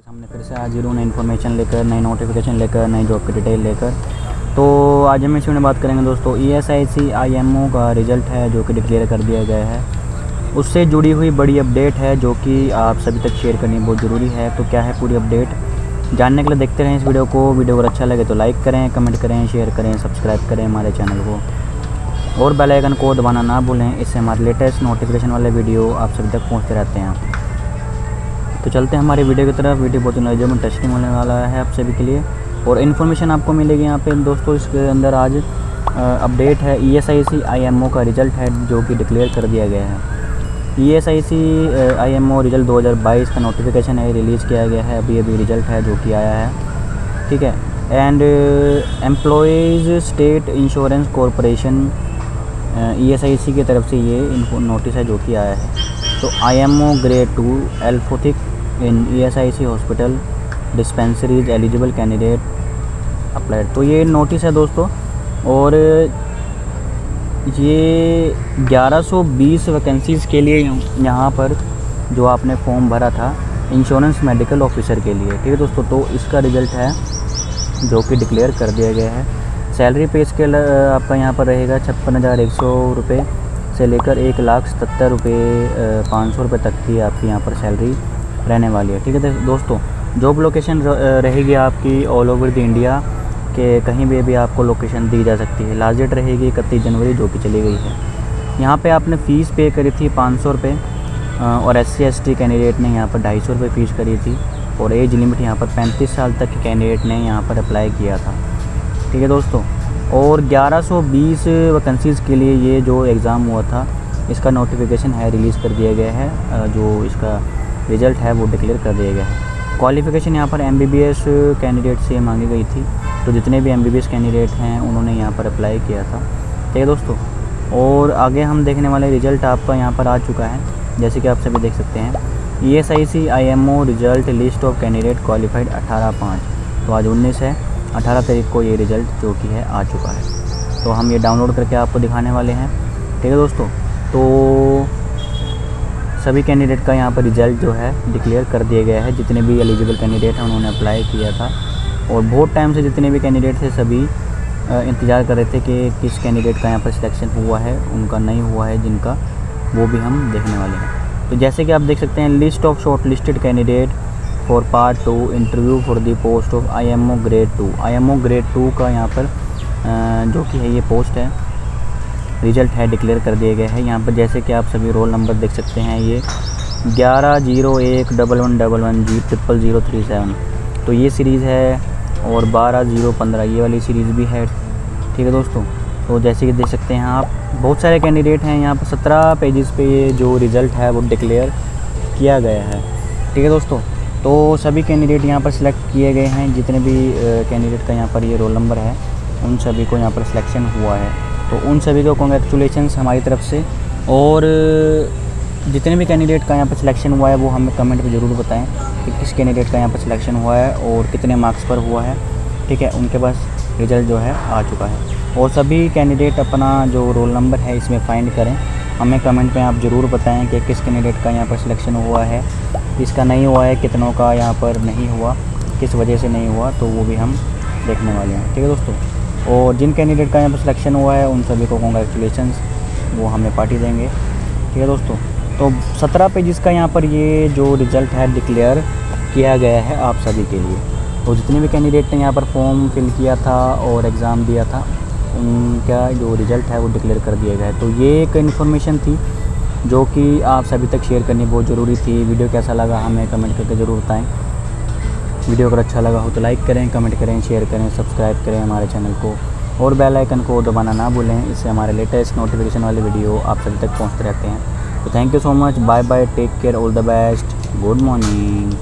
सामने फिर से हाजिर हूँ, नई इन्फॉर्मेशन लेकर, नई नोटिफिकेशन लेकर, नई जॉब की डिटेल लेकर। तो आज हम इसी में बात करेंगे दोस्तों ई S I C I M ओ का रिज़ल्ट है, जो कि डिक्लेयर कर दिया गया है। उससे जुड़ी हुई बड़ी अपडेट है, जो कि आप सभी तक शेयर करनी बहुत ज़रूरी है। तो क्या है पूरी अपडेट जानने के लिए देखते रहें इस वीडियो को। वीडियो अगर अच्छा लगे तो लाइक करें कमेंट करें शेयर करें सब्सक्राइब करें हमारे चैनल को। और बेल आइकन को दबाना ना भूलें, इससे हमारे लेटेस्ट नोटिफिकेशन वाले वीडियो आप सभी तक पहुँचते रहते हैं। तो चलते हैं हमारे वीडियो की तरफ़। वीडियो बहुत में इंटरेस्टिंग होने वाला है आप सभी के लिए। और इन्फॉर्मेशन आपको मिलेगी यहाँ पे। दोस्तों, इसके अंदर आज अपडेट है E S I C I M ओ का रिज़ल्ट है, जो कि डिक्लेयर कर दिया गया है। E S I C I M O result 2022 का नोटिफिकेशन है रिलीज़ किया गया है। अभी अभी रिज़ल्ट है, जो कि आया है। ठीक है? And employees state insurance corporation E S I C की तरफ़ से ये नोटिस है, जो कि आया है। तो I M O grade two allopathic in C hospital dispensaries eligible candidate applied तो ये नोटिस है दोस्तों, और ये 1120 वैकेंसीज़ के लिए यहाँ पर जो आपने फॉर्म भरा था इंश्योरेंस मेडिकल ऑफिसर के लिए। ठीक है दोस्तों तो इसका रिज़ल्ट है जो कि डिक्लेयर कर दिया गया है। सैलरी पे स्केल आपका यहाँ पर रहेगा छप्पन हज़ार एक सौ रुपये से लेकर एक लाख सतर रुपये पाँच सौ रुपये तक की आपकी यहाँ पर सैलरी रहने वाली है। ठीक है दोस्तों जॉब लोकेशन रहेगी आपकी ऑल ओवर द इंडिया के कहीं भी भी आपको लोकेशन दी जा सकती है। लास्ट डेट रहेगी इकतीस जनवरी, जो कि चली गई है। यहाँ पे आपने फ़ीस पे करी थी पाँच सौ रुपये और एस सी कैंडिडेट ने यहाँ पर ढाई सौ रुपये फ़ीस करी थी, और एज लिमिट यहाँ पर पैंतीस साल तक के कैंडिडेट ने यहाँ पर अप्लाई किया था। ठीक है, दोस्तों, और 1120 वैकेंसीज़ के लिए ये जो एग्ज़ाम हुआ था, इसका नोटिफिकेशन है रिलीज़ कर दिया गया है जो इसका रिज़ल्ट है, वो डिक्लेयर कर दिया गया है। क्वालिफ़िकेशन यहाँ पर एमबीबीएस कैंडिडेट से मांगी गई थी। तो जितने भी एमबीबीएस कैंडिडेट हैं, उन्होंने यहाँ पर अप्लाई किया था। ठीक है दोस्तों? और आगे हम देखने वाले रिज़ल्ट आपका यहाँ पर आ चुका है, जैसे कि आप सभी देख सकते हैं। E S I C I M O result list of candidate qualified अठारह पाँच। तो आज उन्नीस है, अठारह तारीख को ये रिज़ल्ट जो कि है, आ चुका है। तो हम ये डाउनलोड करके आपको दिखाने वाले हैं। ठीक है दोस्तों? तो सभी कैंडिडेट का यहाँ पर रिज़ल्ट जो है डिक्लेयर कर दिया गया है। जितने भी एलिजिबल कैंडिडेट हैं, उन्होंने अप्लाई किया था। और बहुत टाइम से जितने भी कैंडिडेट थे, सभी इंतज़ार कर रहे थे कि किस कैंडिडेट का यहाँ पर सिलेक्शन हुआ है, उनका नहीं हुआ है, जिनका वो भी हम देखने वाले हैं। तो जैसे कि आप देख सकते हैं list of short listed candidate for part two interview for the post of I M O grade two I M O grade two का यहाँ पर जो कि है, ये पोस्ट है। रिज़ल्ट है, डिक्लेयर कर दिए गए हैं। यहाँ पर जैसे कि आप सभी रोल नंबर देख सकते हैं, ये ग्यारह ज़ीरो एक double one double one G triple zero three seven. तो ये सीरीज़ है और बारह ज़ीरो पंद्रह, ये वाली सीरीज़ भी है। ठीक है दोस्तों? तो जैसे कि देख सकते हैं आप, बहुत सारे कैंडिडेट हैं यहाँ पर। सत्रह पेजेस पे ये जो रिज़ल्ट है, वो डिक्लेयर किया गया है। ठीक है दोस्तों? तो सभी कैंडिडेट यहाँ पर सिलेक्ट किए गए हैं। जितने भी कैंडिडेट का यहाँ पर ये रोल नंबर है, उन सभी को यहाँ पर सिलेक्शन हुआ है। तो उन सभी को कॉन्ग्रेचुलेशन हमारी तरफ़ से। और, जितने भी कैंडिडेट का यहाँ पर सिलेक्शन हुआ है, वो हमें कमेंट में ज़रूर बताएँ कि किस कैंडिडेट का यहाँ पर सिलेक्शन हुआ है और कितने मार्क्स पर हुआ है। ठीक है, उनके पास रिज़ल्ट जो है, आ चुका है। और सभी कैंडिडेट अपना जो रोल नंबर है, इसमें फाइंड करें। हमें कमेंट में आप ज़रूर बताएँ कि किस कैंडिडेट का यहाँ पर सिलेक्शन हुआ है। किसका नहीं हुआ है, कितनों का यहाँ पर नहीं हुआ, किस वजह से नहीं हुआ तो वो भी हम देखने वाले हैं। ठीक है दोस्तों? और जिन कैंडिडेट का यहाँ पर सिलेक्शन हुआ है, उन सभी को कॉन्ग्रेचुलेशन वो हमें पार्टी देंगे। ठीक है दोस्तों? तो सत्रह पेजेस का यहाँ पर ये जो रिज़ल्ट है डिक्लेयर किया गया है आप सभी के लिए। तो जितने भी कैंडिडेट ने यहाँ पर फॉर्म फिल किया था और एग्ज़ाम दिया था, उनका जो रिज़ल्ट है वो डिक्लेयर कर दिया गया है। तो ये एक इन्फॉर्मेशन थी जो कि आप सभी तक शेयर करनी बहुत ज़रूरी थी। वीडियो कैसा लगा हमें कमेंट करके ज़रूर बताएँ। वीडियो अगर अच्छा लगा हो तो लाइक करें, कमेंट करें, शेयर करें, सब्सक्राइब करें हमारे चैनल को। और बेल आइकन को दबाना ना भूलें, इससे हमारे लेटेस्ट नोटिफिकेशन वाले वीडियो आप सभी तक पहुँचते रहते हैं। तो thank you so much bye bye take care all the best good morning